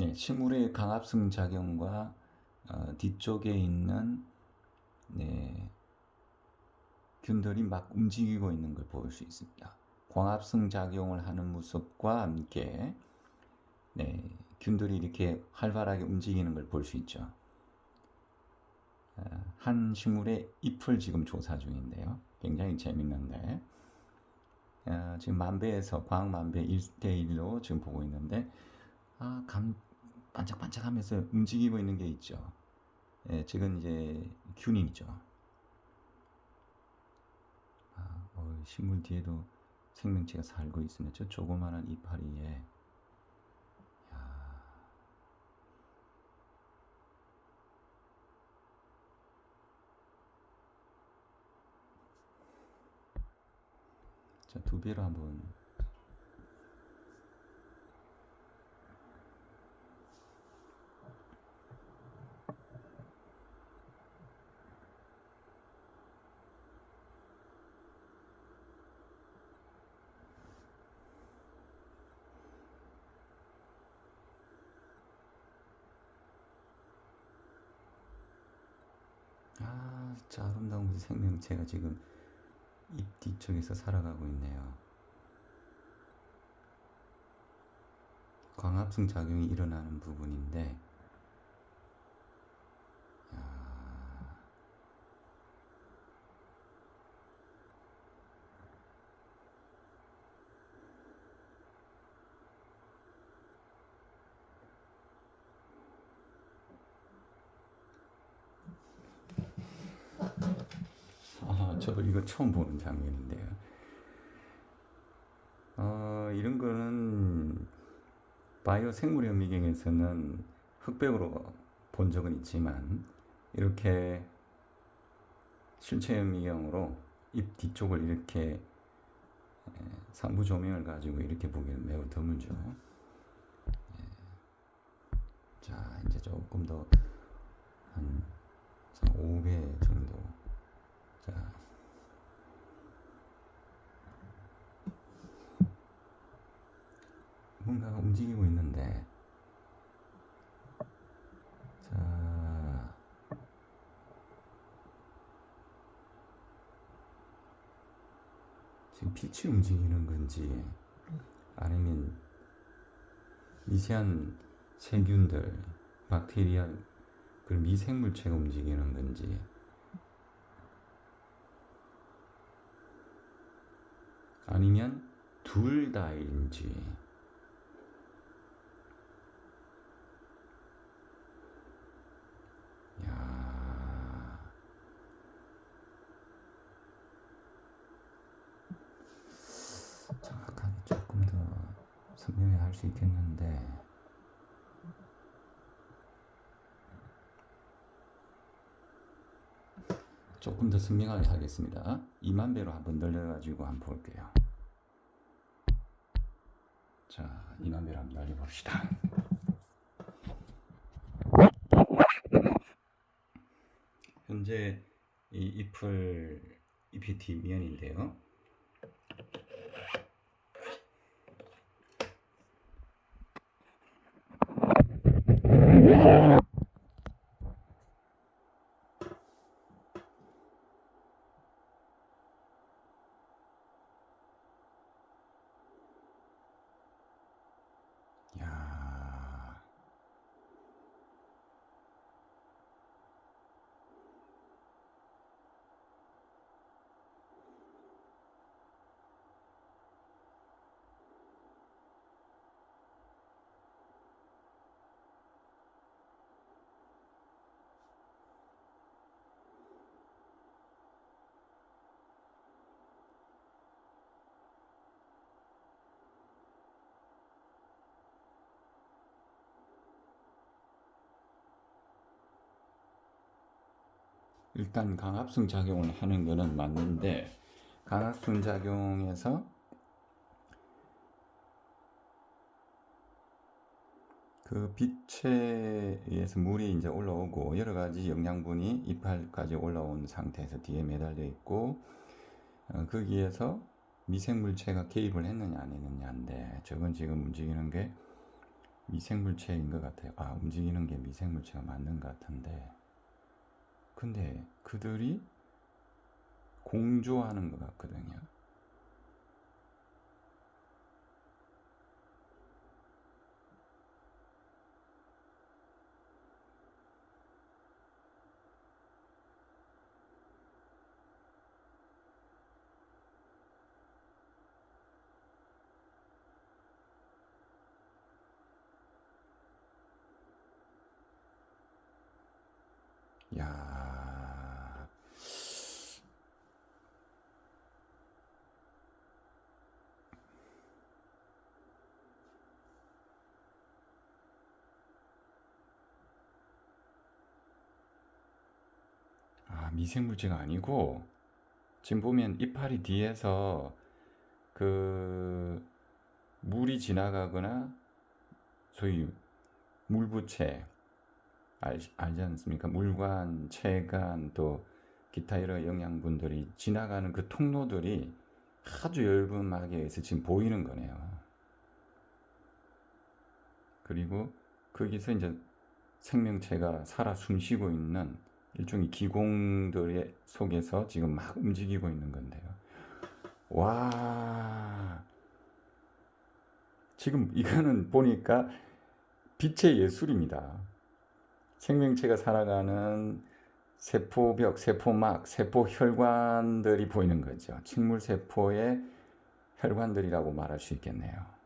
네, 식물의 강압성 작용과 어, 뒤쪽에 있는 네, 균들이 막 움직이고 있는 걸 볼 수 있습니다. 광합성 작용을 하는 모습과 함께 네, 균들이 이렇게 활발하게 움직이는 걸 볼 수 있죠. 어, 한 식물의 잎을 지금 조사 중인데요. 굉장히 재밌는데 어, 지금 만배에서 광만배 1대1로 지금 보고 있는데 아, 감 반짝반짝하면서 움직이고 있는 게 있죠. 예, 지금 이제 균이죠. 아, 어, 식물 뒤에도 생명체가 살고 있으면 저 조그마한 이파리에 야. 자, 두 배로 한번 진짜 아름다운 생명체가 지금 잎 뒤쪽에서 살아가고 있네요. 광합성 작용이 일어나는 부분인데, 야, 아, 저도 이거 처음 보는 장면인데요. 어, 이런 거는 바이오 생물학 미경에서는 흑백으로 본 적은 있지만 이렇게 실체 현미경으로 입 뒤쪽을 이렇게 에, 상부 조명을 가지고 이렇게 보기는 매우 드물죠. 예. 자, 이제 조금 더한 5배 정도. 자, 뭔가가 움직이고 있는데, 자, 지금 빛이 움직이는 건지, 아니면 미세한 세균들, 박테리아, 그 미생물체가 움직이는 건지, 아니면 둘 다인지, 야, 정확하게 조금 더 설명을 할수 있겠는데, 조금 더 선명하게 하겠습니다. 2만 배로 한번 늘려가지고 한번 볼게요. 자, 2만 배로 한번 날려봅시다. 현재 이 잎을 잎이 뒷면인데요. 야, 일단 강압성 작용을 하는 거는 맞는데 강압성 작용에서 그 빛에 의해서 물이 이제 올라오고 여러 가지 영양분이 이파리까지 올라온 상태에서 뒤에 매달려 있고 어, 거기에서 미생물체가 개입을 했느냐 안 했느냐인데 저건 지금 움직이는 게 미생물체인 것 같아요. 아, 움직이는 게 미생물체가 맞는 것 같은데. 근데 그들이 공조하는 것 같거든요. 아, 미생물체가 아니고 지금 보면 이파리 뒤에서 그 물이 지나가거나 소위 물부채 알, 알지 않습니까? 물관, 체관 또 기타 여러 영양분들이 지나가는 그 통로들이 아주 얇은 에서 지금 보이는 거네요. 그리고 거기서 이제 생명체가 살아 숨쉬고 있는 일종의 기공들의 속에서 지금 막 움직이고 있는 건데요. 와, 지금 이거는 보니까 빛의 예술입니다. 생명체가 살아가는 세포벽, 세포막, 세포혈관들이 보이는 거죠. 식물세포의 혈관들이라고 말할 수 있겠네요.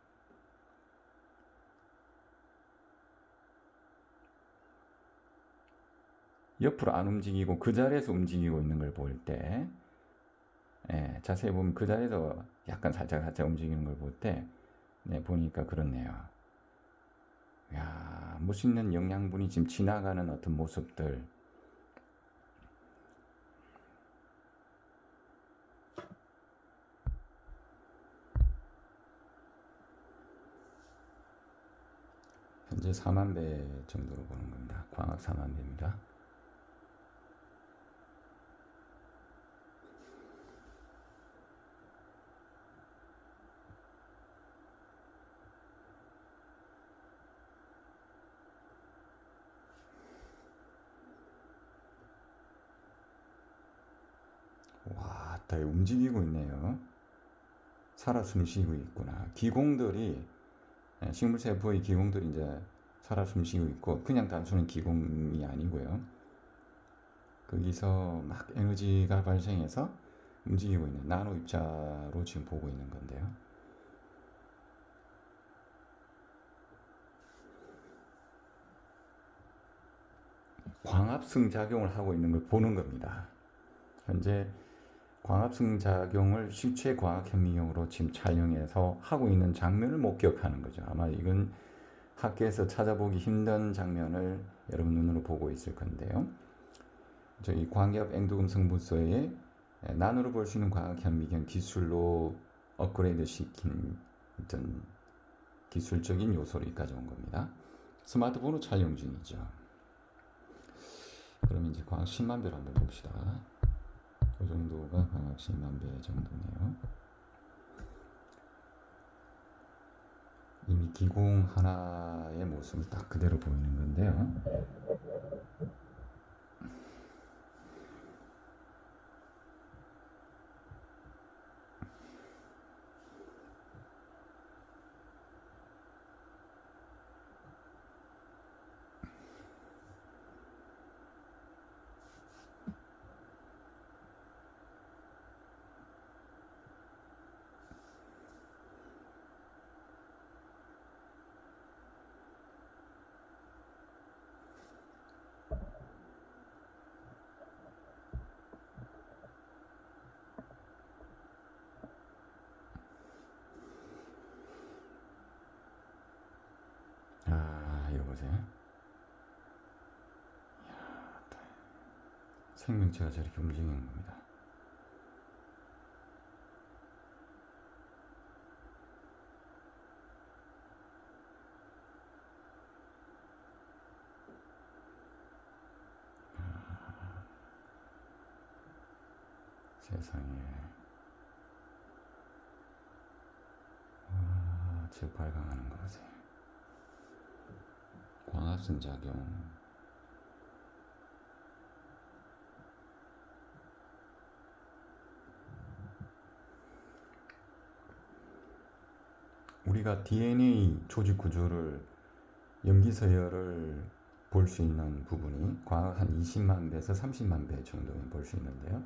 옆으로 안 움직이고 그 자리에서 움직이고 있는 걸 볼 때, 예, 자세히 보면 그 자리에서 약간 살짝 살짝 움직이는 걸 볼 때 네, 보니까 그렇네요. 야, 멋있는 영양분이 지금 지나가는 어떤 모습들. 현재 4만 배 정도로 보는 겁니다. 광학 4만 배입니다. 와, 다 움직이고 있네요. 살아 숨쉬고 있구나. 기공들이 예, 식물 세포의 기공들이 이제 살아 숨쉬고 있고 그냥 단순한 기공이 아니고요. 거기서 막 에너지가 발생해서 움직이고 있는 나노 입자로 지금 보고 있는 건데요. 광합성 작용을 하고 있는 걸 보는 겁니다. 현재 광합성 작용을 실체 과학 현미경으로 지금 촬영해서 하고 있는 장면을 목격하는 거죠. 아마 이건 학계에서 찾아보기 힘든 장면을 여러분 눈으로 보고 있을 건데요. 저희 광기압 앵두금 성분소에 난으로 볼 수 있는 과학 현미경 기술로 업그레이드 시킨 어떤 기술적인 요소를 가져온 겁니다. 스마트폰으로 촬영 중이죠. 그럼 이제 광학 10만 배로 한번 봅시다. 그 정도가 광학 10만 배 정도네요. 이미 기공 하나의 모습을 딱 그대로 보이는 건데요. 보세요. 생명체가 저렇게 움직이는 겁니다. 아, 세상에. 와, 저 발광하는 거 보세요. 광합성 작용. 우리가 DNA 조직 구조를 염기 서열을 볼 수 있는 부분이 과학 한 20만 배에서 30만 배 정도는 볼 수 있는데요.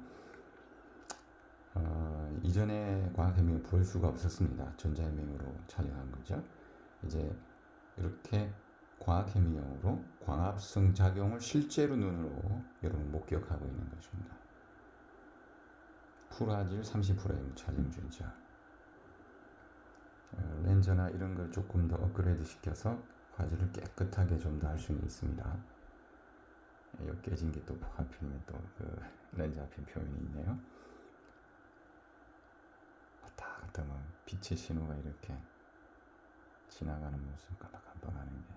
어, 이전에 과학해명을 볼 수가 없었습니다. 전자해명으로 촬영한 거죠. 이제 이렇게 과학해명으로 광합성 작용을 실제로 눈으로 여러분 목격하고 있는 것입니다. 풀화질 30프레임 촬영 중이죠. 어, 렌즈나 이런 걸 조금 더 업그레이드 시켜서 화질을 깨끗하게 좀 더 할 수는 있습니다. 이 깨진 게 또 하필이면 또 그 렌즈 앞에 표현이 있네요. 왔다 갔다 뭐 빛의 신호가 이렇게 지나가는 모습 깜빡깜빡하는 게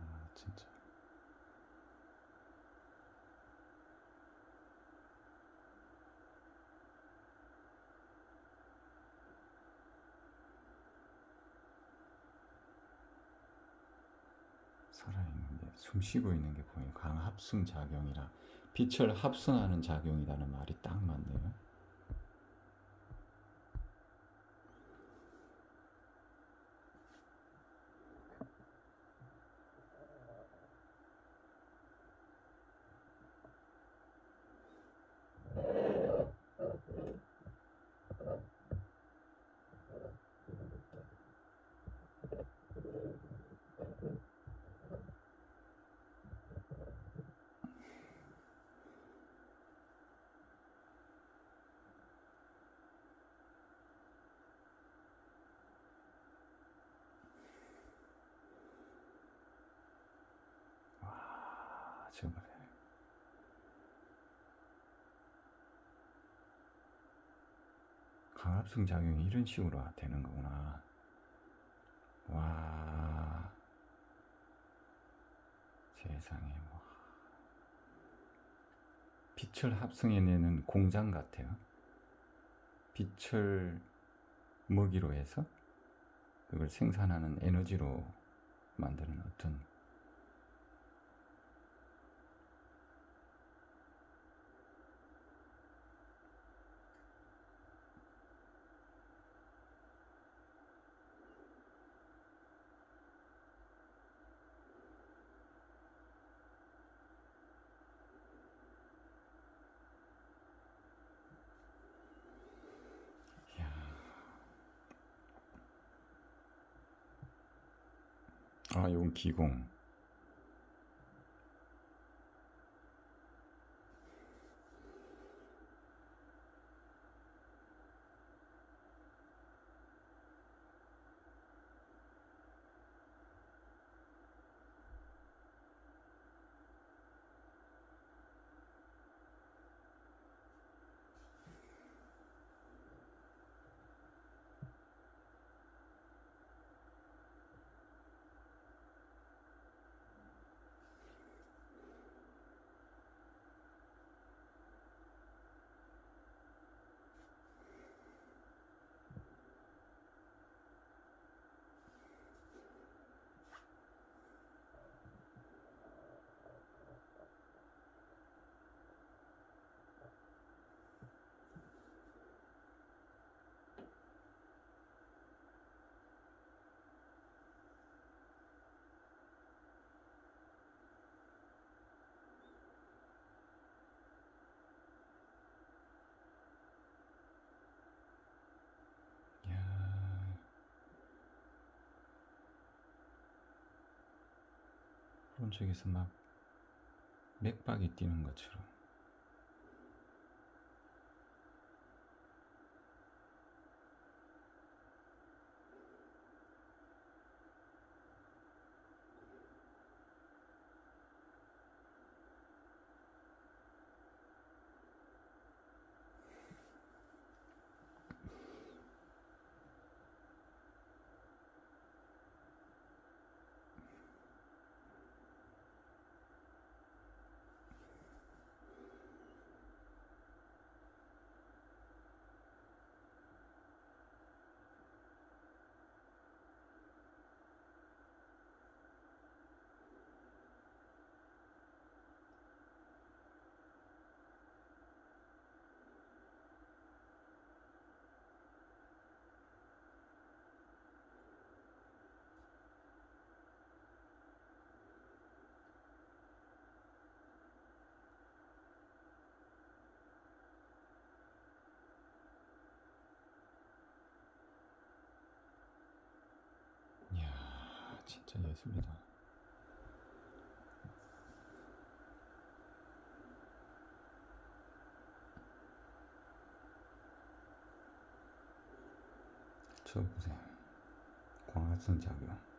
아, 진짜 살아있는 게 숨 쉬고 있는 게 보여요. 강합성 작용이라 빛을 합성하는 작용이라는 말이 딱 맞네요. 아, 정말 강합성 작용이 이런 식으로 되는 거구나. 와, 세상에 뭐 빛을 합성해내는 공장 같아요. 빛을 먹이로 해서 그걸 생산하는 에너지로 만드는 어떤 아, 이건 기공. 오른쪽에서 막 맥박이 뛰는 것처럼. 진짜 예술이다. 저 보세요. 광합성 작용.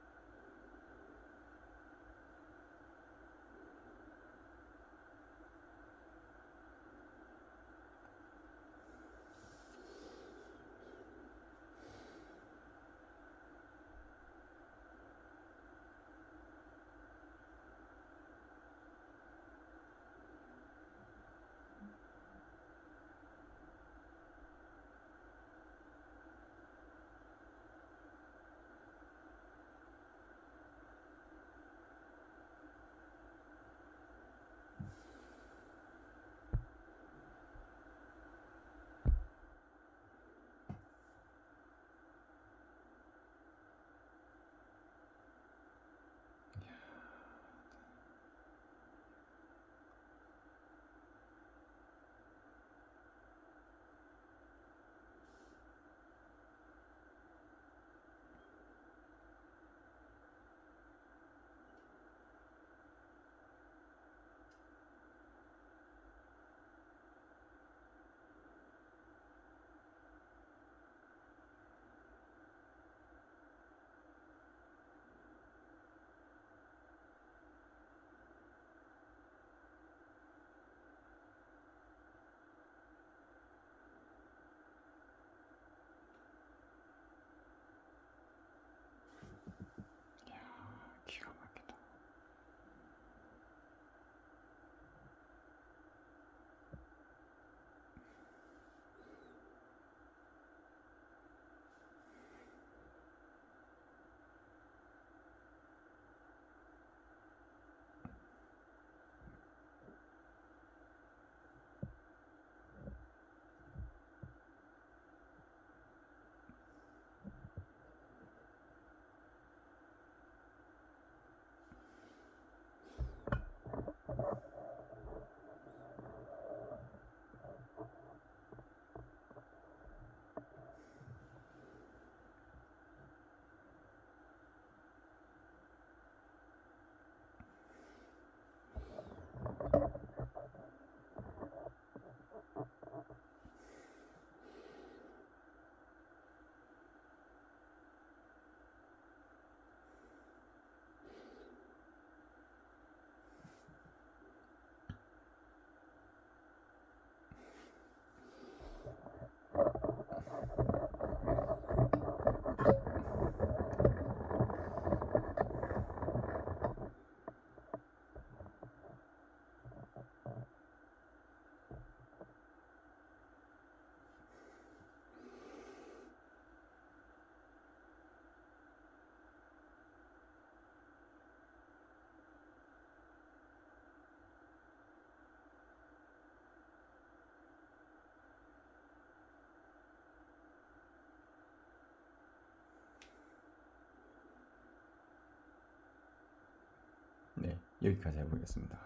여기까지 해보겠습니다.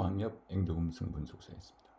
광역 앵도금성 분석소였습니다.